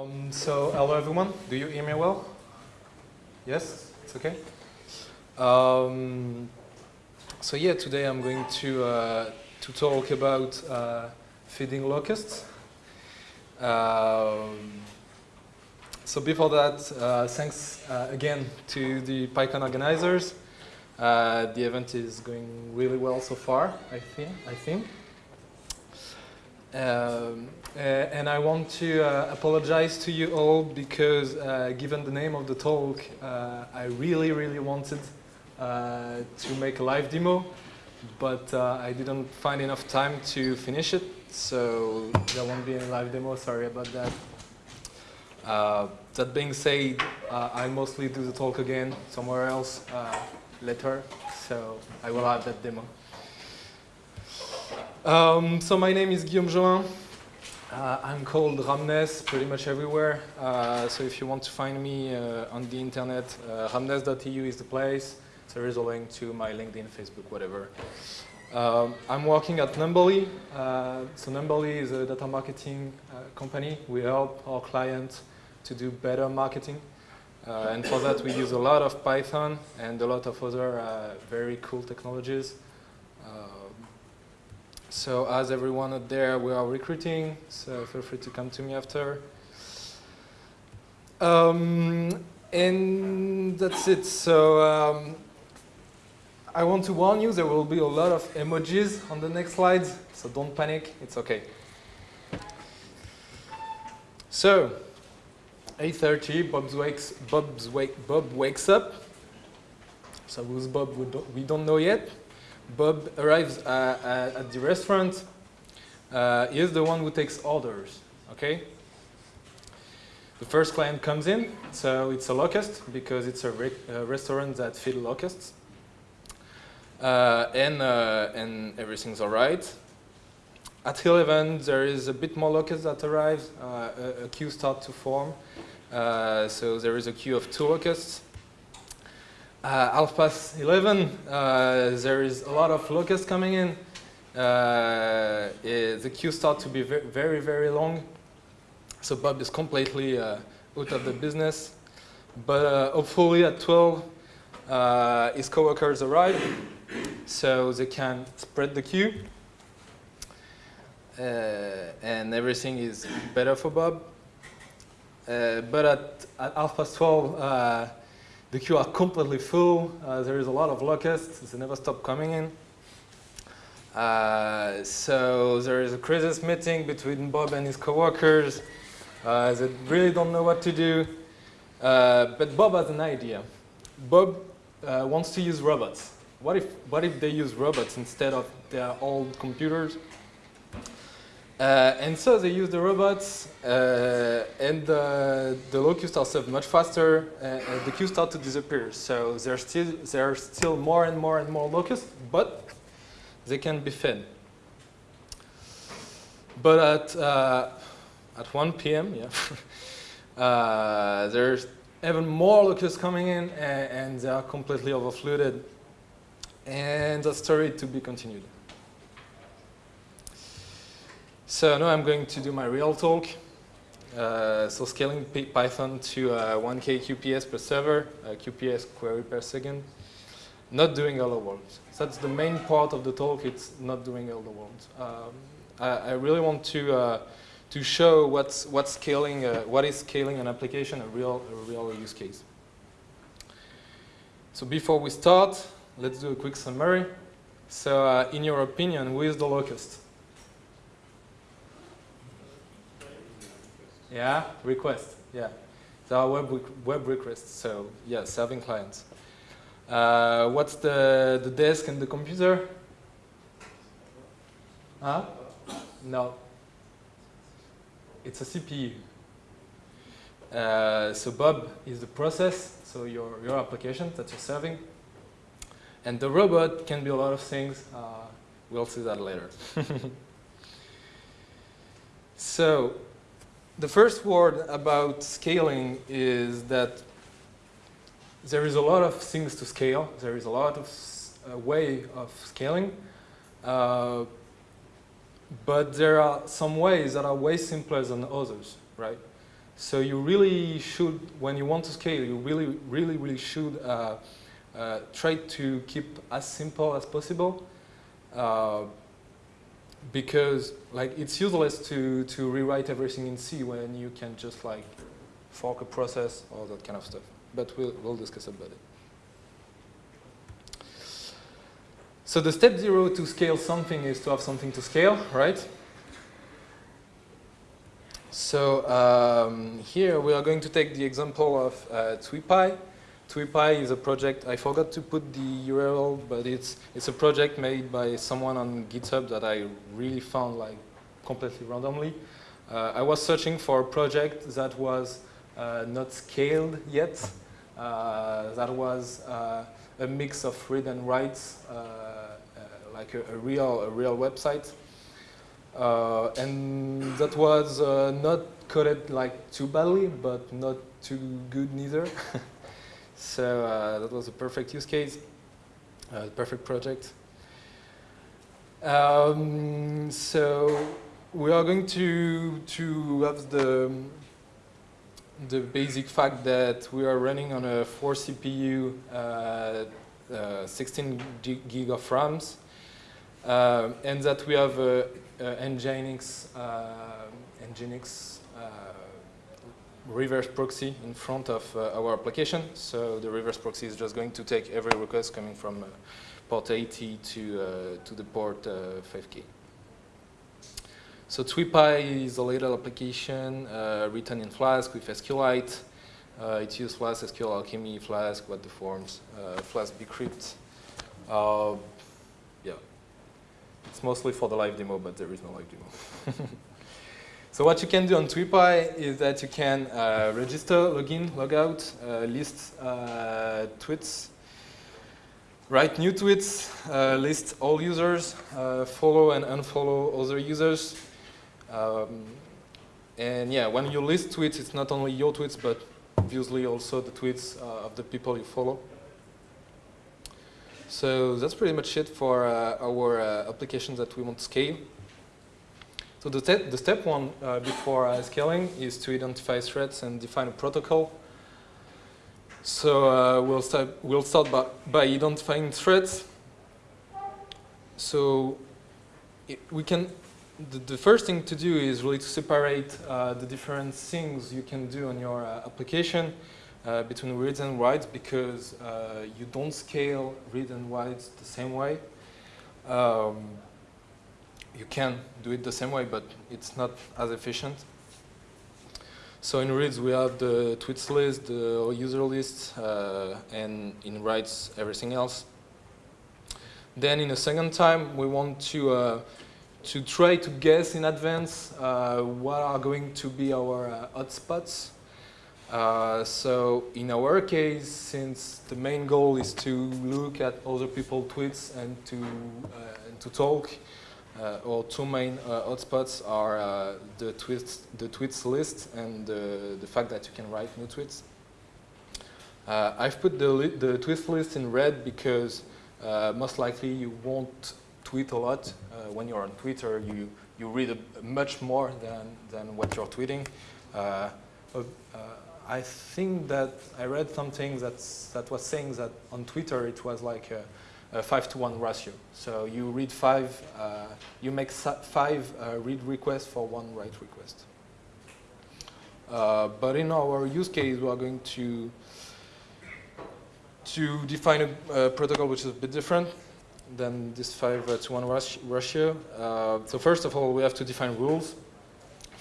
Um, so, hello everyone. Do you hear me well? Yes? It's okay? Um, so yeah, today I'm going to, uh, to talk about uh, feeding locusts. Um, so before that, uh, thanks uh, again to the PyCon organizers. Uh, the event is going really well so far, I think. I think. Um, uh, and I want to uh, apologize to you all because uh, given the name of the talk, uh, I really, really wanted uh, to make a live demo, but uh, I didn't find enough time to finish it, so there won't be any live demo, sorry about that. that being said, I'll mostly do the talk again somewhere else later, so I will have that demo. Um, so my name is Guillaume Gelin. Uh, I'm called Ramnes pretty much everywhere. Uh, so if you want to find me uh, on the internet, uh, ramnes.eu is the place. So There is a link to my LinkedIn, Facebook, whatever. Um, I'm working at Numberly. Uh, so Numberly is a data marketing uh, company. We help our clients to do better marketing. and for that, we use a lot of Python and a lot of other very cool technologies. So as everyone out there, we are recruiting, so feel free to come to me after. Um, and that's it. So um, I want to warn you, there will be a lot of emojis on the next slides, so don't panic, it's okay. So, 8.30, Bob's wakes, Bob wakes up. So who's Bob, we don't, we don't know yet. Bob arrives uh, at the restaurant. Uh, he is the one who takes orders, okay? The first client comes in, so it's a locust because it's a, re restaurant that feeds locusts. Uh, and, uh, and everything's all right. At 11, there is a bit more locusts that arrive. Uh, a, a, queue starts to form. Uh, so there is a queue of two locusts. Uh, half past 11, uh, there is a lot of locusts coming in. Uh, it, the queue starts to be very, very, long. So Bob is completely uh, out of the business. But uh, hopefully at 12, uh, his coworkers arrive, so they can spread the queue. and everything is better for Bob. but at, at half past 12, the queue are completely full. Uh, there is a lot of locusts. They never stop coming in. Uh, so there is a crisis meeting between Bob and his coworkers. Uh, they really don't know what to do. Uh, but Bob has an idea. Bob uh, wants to use robots. What if, what if they use robots instead of their old computers? Uh, and so they use the robots, uh, and the locusts are served much faster, uh, and the queues start to disappear. So still, there are still more and more and more locusts, but they can be fed. But at, uh, at 1 p.m., yeah, uh, there's even more locusts coming in, and, and they are completely overflooded. And the story to be continued. So now I'm going to do my real talk. Uh, so scaling Python to uh, 1K QPS per server, uh, QPS query per second, not doing hello world. So that's the main part of the talk, it's not doing hello world. Um, I, I, really want to, uh, to show what's, what's scaling, uh, what is scaling an application, a real, a real use case. So before we start, let's do a quick summary. So uh, in your opinion, who is the locust? Yeah, request. Yeah, there are web web requests. So yeah, serving clients. Uh, what's the the desk and the computer? Huh? No. It's a CPU. Uh, so Bob is the process, so your your application that you're serving, and the robot can be a lot of things. Uh, we'll see that later. so the first word about scaling is that there is a lot of things to scale. There is a lot of uh, way of scaling. Uh, but there are some ways that are way simpler than others, right? So you really should, when you want to scale, you really, really, really should uh, uh, try to keep as simple as possible uh, because like it's useless to, to rewrite everything in C when you can just like fork a process or that kind of stuff. But we'll, we'll discuss about it. So the step zero to scale something is to have something to scale, right? So um, here we are going to take the example of uh, TweePie. TweePie is a project, I forgot to put the URL, but it's, it's a project made by someone on GitHub that I really found like completely randomly. Uh, I was searching for a project that was uh, not scaled yet, uh, that was uh, a mix of read and writes, uh, uh, like a, a, real, a real website. And that was not coded like too badly, but not too good neither. so uh, that was a perfect use case, a perfect project. Um, so we are going to to have the the basic fact that we are running on a 4 CPU, uh, uh, 16 gig of RAMs, uh, and that we have a uh, Nginx, uh, Nginx uh, reverse proxy in front of our application. So the reverse proxy is just going to take every request coming from port 80 to, to the port 5K. So TweePie is a little application uh, written in Flask with SQLite. Uh, it uses Flask, SQL Alchemy, Flask, what the forms, uh, Flask bcrypt. yeah, it's mostly for the live demo, but there is no live demo. so what you can do on TweePie is that you can uh, register, login, logout, uh, list uh, tweets, write new tweets, uh, list all users, uh, follow and unfollow other users. Um, and yeah, when you list tweets, it's not only your tweets, but obviously also the tweets uh, of the people you follow. So that's pretty much it for our applications that we want to scale. So the, the step one uh, before uh, scaling is to identify threats and define a protocol. So uh, we'll start, we'll start by, by identifying threats. So it, we can, the, the, first thing to do is really to separate uh, the different things you can do on your application uh, between reads and writes because uh, you don't scale read and writes the same way. Um, you can do it the same way, but it's not as efficient. So in reads, we have the tweets list, the user list, uh, and in writes, everything else. Then in a second time, we want to uh, to try to guess in advance uh, what are going to be our uh, hotspots uh, so in our case, since the main goal is to look at other people's tweets and to, uh, and to talk, Uh, our two main uh, hotspots are uh, the, tweets, the tweets list and the fact that you can write new tweets. Uh, I've put the, the tweets list in red because uh, most likely you won't tweet a lot. when you're on Twitter, you, you read a, much more than, than what you're tweeting. I think that I read something that's, that was saying that on Twitter it was like a, a five to one ratio. So you read five, uh, you make five uh, read requests for one write request. Uh, but in our use case, we are going to to define a, a protocol which is a bit different than this five to one ratio. Uh, so first of all, we have to define rules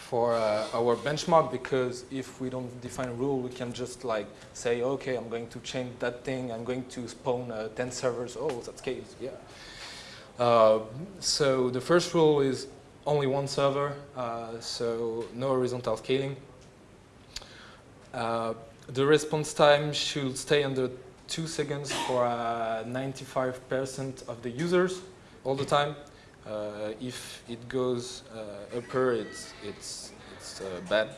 for uh, our benchmark because if we don't define a rule, we can just like say, okay, I'm going to change that thing. I'm going to spawn uh, 10 servers. Oh, that's case, yeah. Uh, so the first rule is only one server, uh, so no horizontal scaling. Uh, the response time should stay under two seconds for 95% uh, of the users all the time. Uh, if it goes uh, upper, it's, it's, it's uh, bad.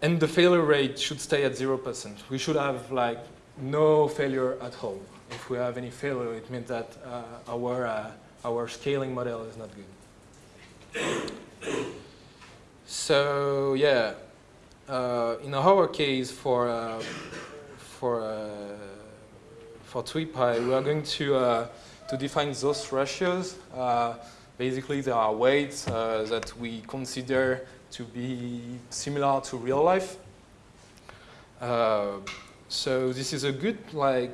And the failure rate should stay at 0%. We should have like no failure at all. If we have any failure, it means that our, our scaling model is not good. So yeah, uh, in our case, for uh, for uh, for TweePy, we are going to uh, to define those ratios. Uh, basically, there are weights uh, that we consider to be similar to real life. so this is a good like.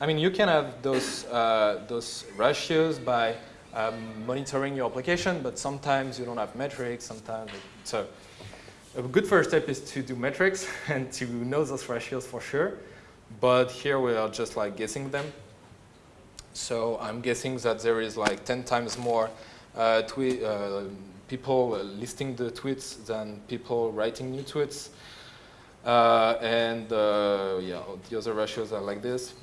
I mean, you can have those those ratios by um, monitoring your application, but sometimes you don't have metrics. Sometimes so a good first step is to do metrics and to know those ratios for sure. But here we are just like guessing them. So I'm guessing that there is like 10 times more uh, uh, people listing the tweets than people writing new tweets. Uh, and uh, yeah, the other ratios are like this.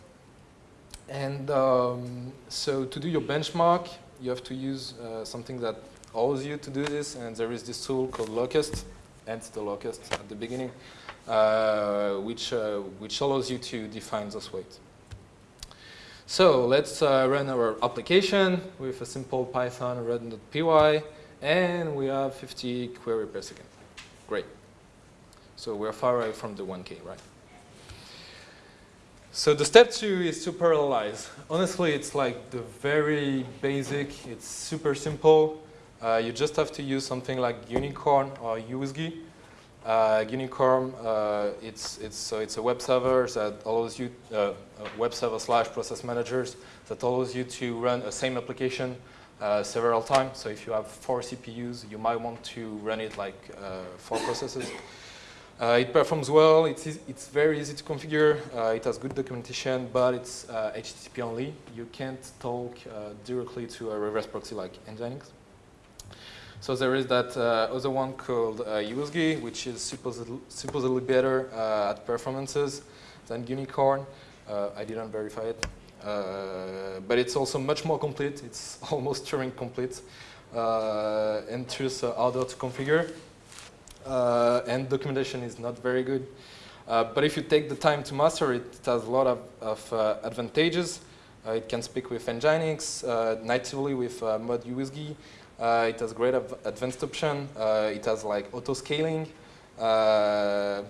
And um, so to do your benchmark, you have to use uh, something that allows you to do this. And there is this tool called Locust and the locust at the beginning, uh, which, which allows you to define those weights. So let's uh, run our application with a simple Python run.py, and we have 50 query per second. Great. So we're far away from the 1K, right? So the step two is to parallelize. Honestly, it's like the very basic, it's super simple. Uh, you just have to use something like Gunicorn or UWSGI. Uh, Gunicorn, uh, it's, it's, so it's a web server that allows you, uh, web server slash process managers that allows you to run a same application uh, several times. So if you have four CPUs, you might want to run it like uh, four processes. it performs well, it's, it's very easy to configure, it has good documentation, but it's HTTP only. You can't talk directly to a reverse proxy like Nginx. So there is that uh, other one called uh, which is supposedly, supposedly better uh, at performances than Gunicorn. Uh, I didn't verify it. Uh, but it's also much more complete. It's almost Turing complete. Uh, and thus harder to configure. and documentation is not very good. but if you take the time to master it, it has a lot of, of advantages. it can speak with Nginx, natively with mod uh, it has great advanced option. Uh, it has like auto scaling, uh,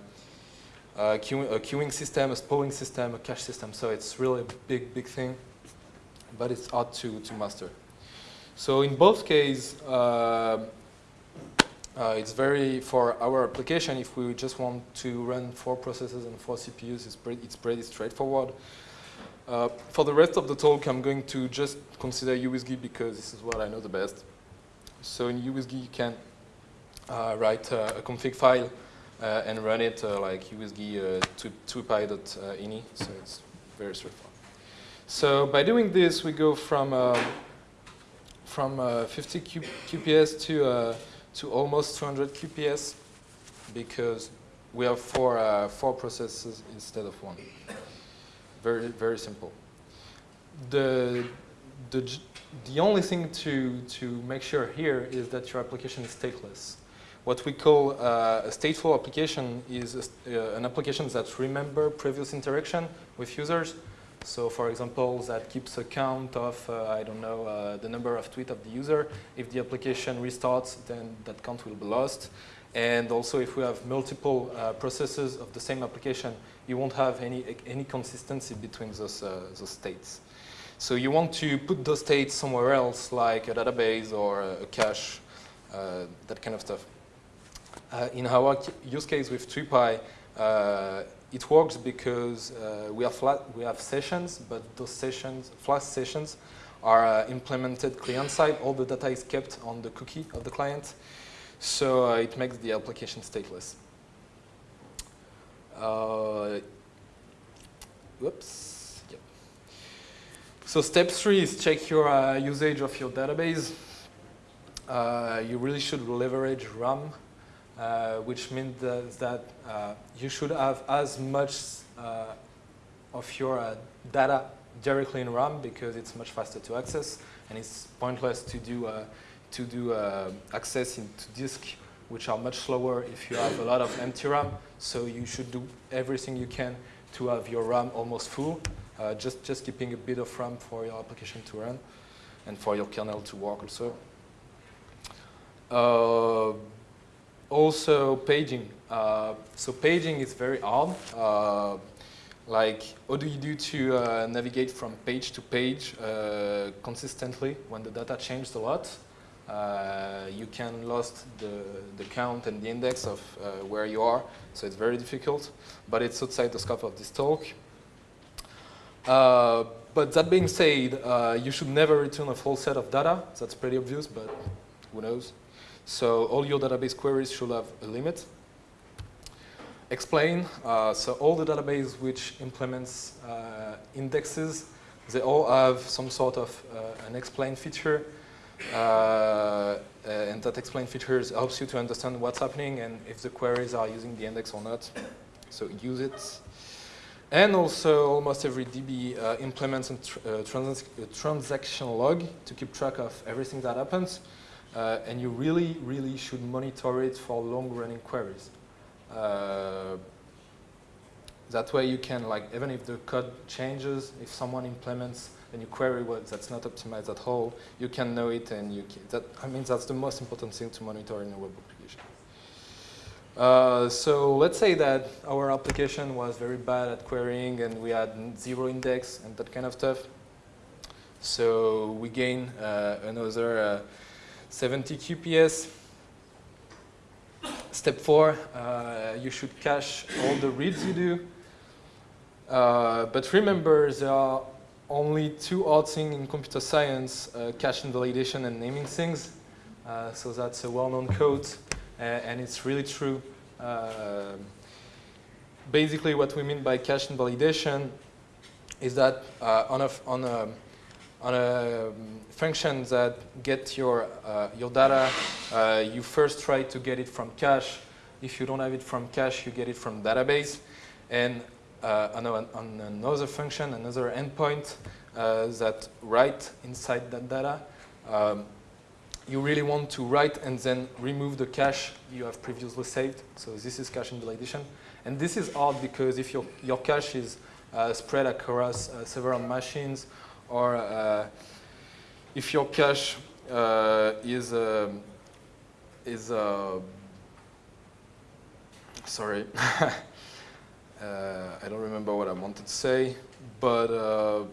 a, queue a queuing system, a spooling system, a cache system. So it's really a big, big thing, but it's hard to, to master. So in both cases, uh, uh, it's very, for our application, if we just want to run four processes and four CPUs, it's pretty, it's pretty straightforward. Uh, for the rest of the talk, I'm going to just consider UWSGI because this is what I know the best. So in UWSGI, you can uh, write uh, a config file uh, and run it like to, to so it's very straightforward. So by doing this, we go from from 50 Q QPS to to almost 200 QPS because we have four uh, four processes instead of one. Very very simple. The the the only thing to, to make sure here is that your application is stateless. What we call uh, a stateful application is a, uh, an application that remember previous interaction with users. So for example, that keeps a count of, uh, I don't know, uh, the number of tweets of the user. If the application restarts, then that count will be lost. And also if we have multiple uh, processes of the same application, you won't have any, any consistency between those, uh, those states. So you want to put those states somewhere else, like a database or a cache, uh, that kind of stuff. Uh, in our use case with TweePy, uh, it works because uh, we have flat, we have sessions, but those sessions, Flask sessions, are uh, implemented client-side. All the data is kept on the cookie of the client, so uh, it makes the application stateless. whoops. So step three is check your uh, usage of your database. Uh, you really should leverage RAM, uh, which means that, uh, you should have as much uh, of your uh, data directly in RAM because it's much faster to access, and it's pointless to do to do access into disk, which are much slower if you have a lot of empty RAM. So you should do everything you can to have your RAM almost full uh, just, just keeping a bit of RAM for your application to run and for your kernel to work also. Uh, also paging. Uh, so paging is very hard. Uh, like, what do you do to uh, navigate from page to page uh, consistently when the data changed a lot? You can lost the, the count and the index of where you are, so it's very difficult, but it's outside the scope of this talk. Uh, but that being said, uh, you should never return a full set of data. That's pretty obvious, but who knows? So all your database queries should have a limit. Explain, uh, so all the database which implements uh, indexes, they all have some sort of uh, an explain feature. And that explain features helps you to understand what's happening and if the queries are using the index or not. So use it. And also, almost every DB uh, implements a tr uh, trans transaction log to keep track of everything that happens. Uh, and you really, really should monitor it for long-running queries. Uh, that way you can, like, even if the code changes, if someone implements a new query that's not optimized at all, you can know it and you that, I mean, that's the most important thing to monitor in a web application. Uh, so let's say that our application was very bad at querying and we had zero index and that kind of stuff. So we gain uh, another uh, 70 QPS. Step four, uh, you should cache all the reads you do. Uh, but remember, there are only two odd things in computer science, cache invalidation and naming things. so that's a well-known code and it's really true. Uh, basically, what we mean by cache invalidation is that uh, on a on a on a um, function that get your uh, your data, uh, you first try to get it from cache. If you don't have it from cache, you get it from database, and uh, on, a, on, another function, another endpoint uh, that write inside that data. Um, you really want to write and then remove the cache you have previously saved. So this is cache invalidation. And this is hard because if your, your cache is uh, spread across uh, several machines or uh, if your cache uh, is, um, is uh, sorry, uh, I don't remember what I wanted to say, but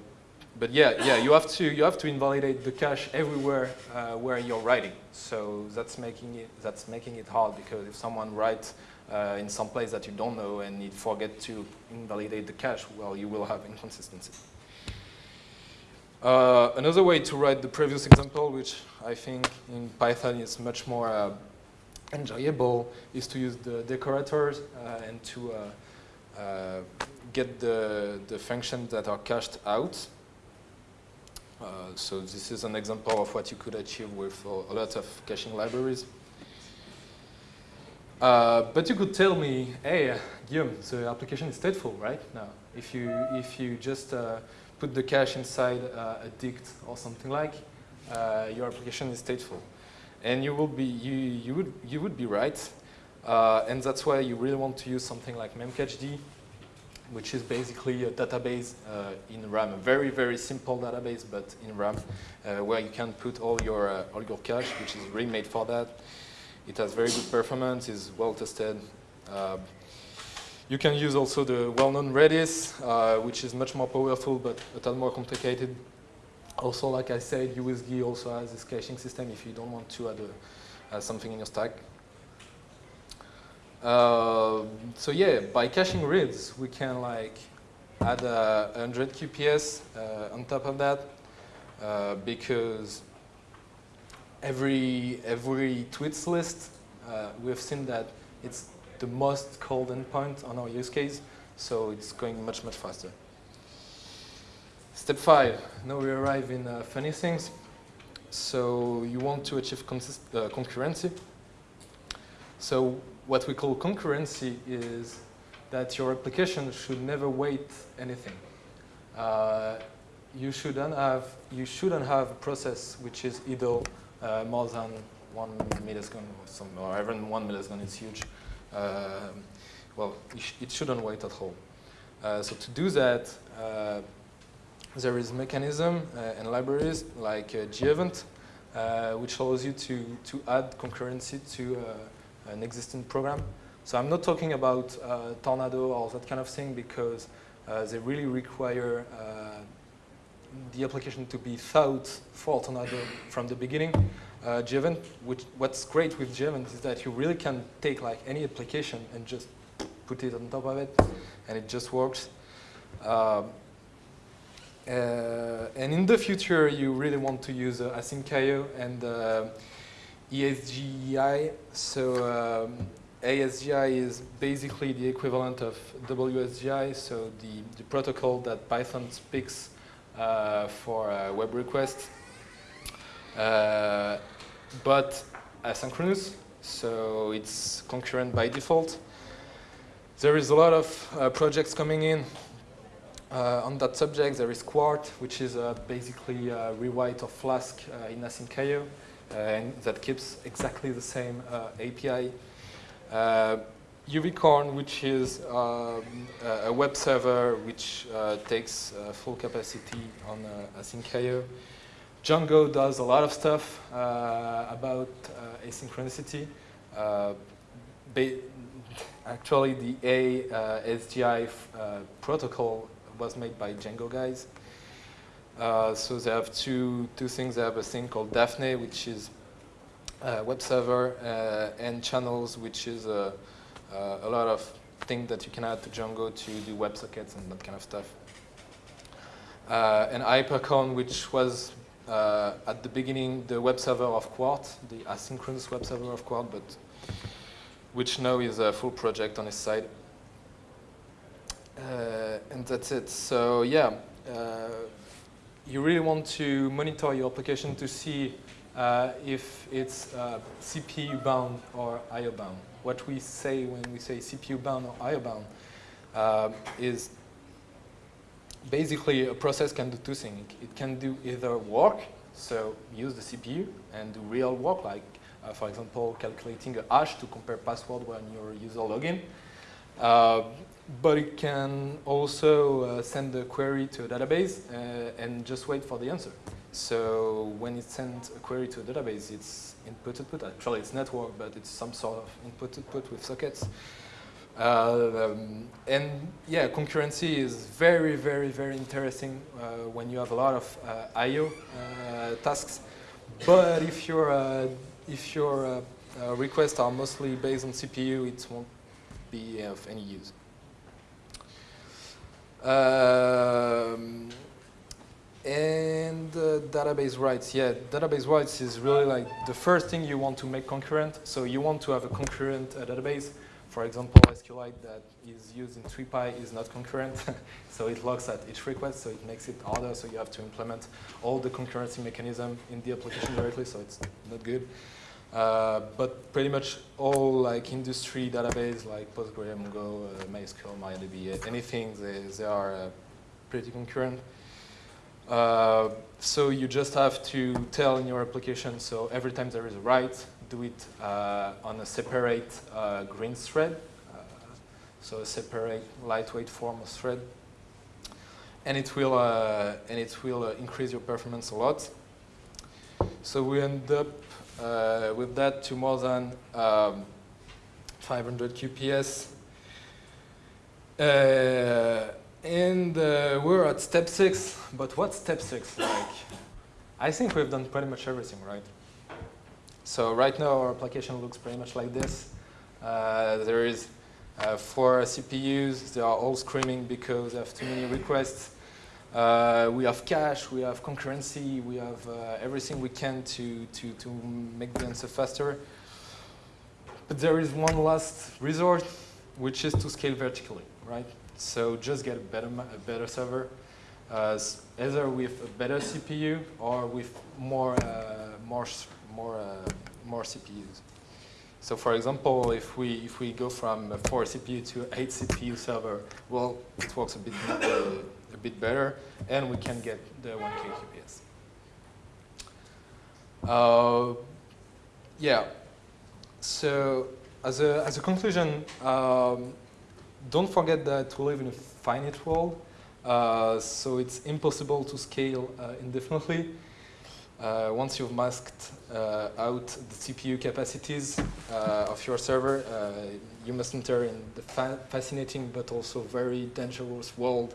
but yeah, yeah, you have to you have to invalidate the cache everywhere uh, where you're writing. So that's making it that's making it hard because if someone writes uh, in some place that you don't know and you forget to invalidate the cache, well, you will have inconsistency. Uh, another way to write the previous example, which I think in Python is much more uh, enjoyable, is to use the decorators uh, and to uh, get the the functions that are cached out. Uh, so this is an example of what you could achieve with uh, a lot of caching libraries. Uh, but you could tell me, hey, Guillaume, the application is stateful, right? Now, if you if you just uh, put the cache inside uh, a dict or something like, uh, your application is stateful, and you will be you you would you would be right, and that's why you really want to use something like memcached which is basically a database uh, in RAM, a very, very simple database, but in RAM, uh, where you can put all your, uh, all your cache, which is really made for that. It has very good performance, is well tested. Um, you can use also the well-known Redis, uh, which is much more powerful, but a ton more complicated. Also, like I said, uWSGI also has this caching system if you don't want to add a, something in your stack. Uh, so yeah, by caching reads, we can like add a 100 QPS uh, on top of that uh, because every every tweets list, uh, we've seen that it's the most called endpoint on our use case, so it's going much, much faster. Step five, now we arrive in uh, funny things. So you want to achieve concurrency. So what we call concurrency is that your application should never wait anything. Uh, you shouldn't have you shouldn't have a process which is idle uh, more than one millisecond or, some, or even one millisecond is huge. Uh, well, it shouldn't wait at all. Uh, so to do that, uh, there is mechanism uh, and libraries like uh, gevent, which allows you to to add concurrency to an existing program. So I'm not talking about uh, Tornado or that kind of thing because uh, they really require uh, the application to be thought for Tornado from the beginning. Uh, which, what's great with Gevent is that you really can take like any application and just put it on top of it, and it just works. Um, uh, and in the future, you really want to use uh, asyncio and ASGI. So um, ASGI is basically the equivalent of WSGI, so the, the protocol that Python speaks uh, for uh, web requests. Uh, but asynchronous, so it's concurrent by default. There is a lot of uh, projects coming in uh, on that subject. There is Quart, which is basically a rewrite of Flask in asyncio, Uh, and that keeps exactly the same uh, API. Uvicorn, uh, which is um, a web server which uh, takes full capacity on asyncio. Django does a lot of stuff about asynchronicity actually the ASGI uh, protocol was made by Django guys. Uh, so they have two, two things. They have a thing called Daphne, which is a web server, uh, and channels, which is a, uh, a lot of things that you can add to Django to do WebSockets and that kind of stuff. Uh, and Hypercorn, which was uh, at the beginning the web server of Quart, the asynchronous web server of Quart, but which now is a full project on its side. Uh, and that's it. So yeah, uh, you really want to monitor your application to see uh, if it's uh, CPU bound or IO bound. What we say when we say CPU bound or IO bound uh, is basically a process can do two things. It can do either work, so use the CPU and do real work like uh, for example, calculating a hash to compare password when your user login. Uh, but it can also uh, send a query to a database uh, and just wait for the answer. So when it sends a query to a database, it's input-output. Actually, it's network, but it's some sort of input-output with sockets. Uh, um, and yeah, concurrency is very, very, very interesting uh, when you have a lot of I.O. tasks. But if you're if your uh, uh, requests are mostly based on CPU, it won't be of any use. Um, and uh, database writes, yeah, database writes is really like the first thing you want to make concurrent. So you want to have a concurrent uh, database. For example, SQLite that is used in 3PY is not concurrent. so it looks at each request, so it makes it harder. So you have to implement all the concurrency mechanism in the application directly, so it's not good. Uh, but pretty much all like industry database like PostgreSQL, Mongo, uh, MySQL, MariaDB, anything, they, they are uh, pretty concurrent. Uh, so you just have to tell in your application, so every time there is a write, do it uh, on a separate green thread, so a separate lightweight form of thread. And it will, and it will increase your performance a lot. So we end up uh, with that to more than um, 500 QPS. Uh, and uh, we're at step six, but what's step six like? I think we've done pretty much everything, right? So right now our application looks pretty much like this. Uh, there is uh, four CPUs, they are all screaming because they have too many requests. Uh, we have cache, we have concurrency, we have uh, everything we can to, to, to make the answer faster. But there is one last resort, which is to scale vertically, right? So just get a better, a better server, uh, either with a better CPU or with more, uh, more, more, uh, more CPUs. So for example, if we, if we go from 4 CPU to 8 CPU server, well, it works a bit a bit better, and we can get the 1K QPS. Uh, yeah, so as a, as a conclusion, um, don't forget that we live in a finite world, uh, so it's impossible to scale uh, indefinitely. Uh, once you've masked uh, out the CPU capacities uh, of your server, you must enter in the fa fascinating but also very dangerous world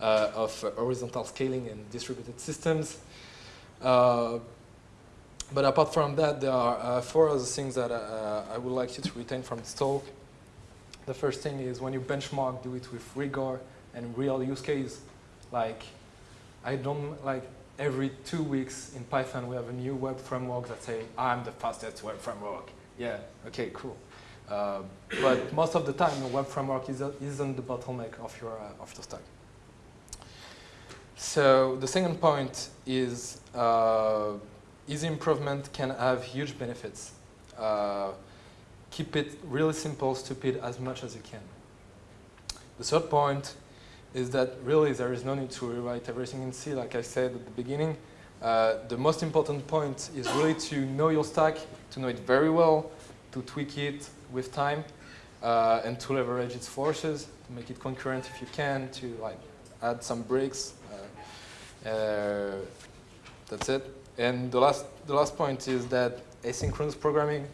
uh, of horizontal scaling and distributed systems. Uh, but apart from that, there are four other things that I would like you to retain from this talk. The first thing is when you benchmark, do it with rigor and real use case. Like, I don't like every two weeks in Python, we have a new web framework that say, I'm the fastest web framework. Yeah, okay, cool. Uh, but most of the time, the web framework is, isn't the bottleneck of your, uh, of your stack. So the second point is uh, easy improvement can have huge benefits. Uh, keep it really simple, stupid as much as you can. The third point is that really there is no need to rewrite everything in C, like I said at the beginning. Uh, the most important point is really to know your stack, to know it very well, to tweak it with time, uh, and to leverage its forces, to make it concurrent if you can, to like add some breaks. Uh, uh that's it. And the last, the last point is that asynchronous programming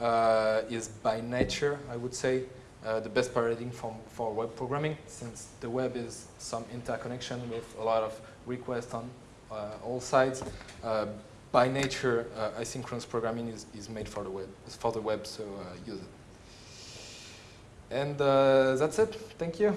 uh, is by nature, I would say, uh, the best paradigm for, for web programming since the web is some interconnection with a lot of requests on uh, all sides. By nature, uh, asynchronous programming is, is made for the web, for the web, so uh, use it. And uh, that's it. Thank you.